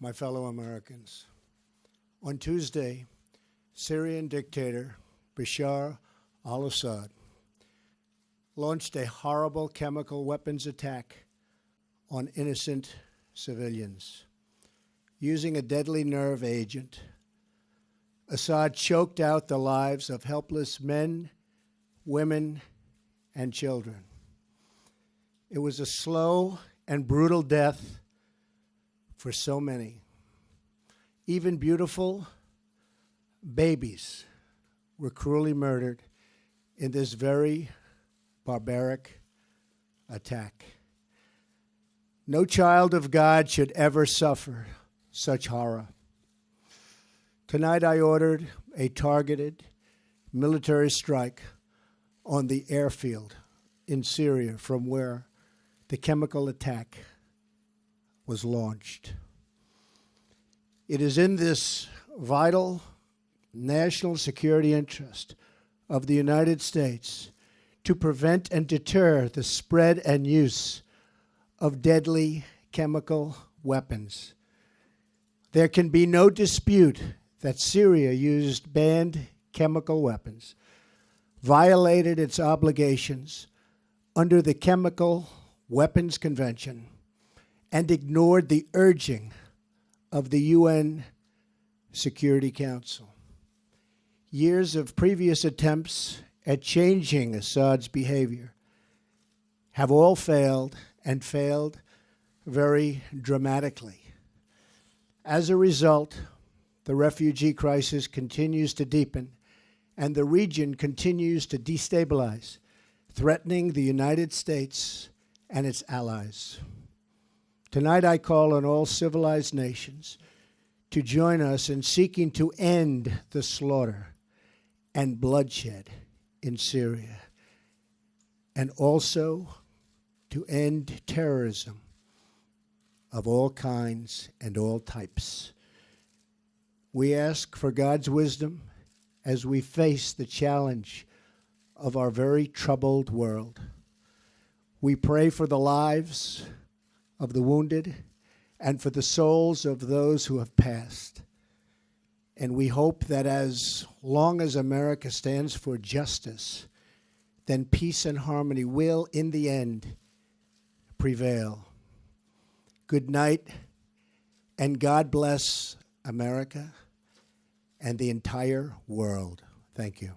my fellow Americans. On Tuesday, Syrian dictator Bashar al Assad launched a horrible chemical weapons attack on innocent civilians. Using a deadly nerve agent, Assad choked out the lives of helpless men, women, and children. It was a slow and brutal death for so many. Even beautiful babies were cruelly murdered in this very barbaric attack. No child of God should ever suffer such horror. Tonight I ordered a targeted military strike on the airfield in Syria from where the chemical attack was launched. It is in this vital national security interest of the United States to prevent and deter the spread and use of deadly chemical weapons. There can be no dispute that Syria used banned chemical weapons, violated its obligations under the Chemical Weapons Convention, and ignored the urging of the UN Security Council. Years of previous attempts at changing Assad's behavior have all failed and failed very dramatically. As a result, the refugee crisis continues to deepen and the region continues to destabilize, threatening the United States and its allies. Tonight I call on all civilized nations to join us in seeking to end the slaughter and bloodshed in Syria and also to end terrorism of all kinds and all types. We ask for God's wisdom as we face the challenge of our very troubled world. We pray for the lives of the wounded and for the souls of those who have passed. And we hope that as long as America stands for justice, then peace and harmony will, in the end, prevail. Good night, and God bless America and the entire world. Thank you.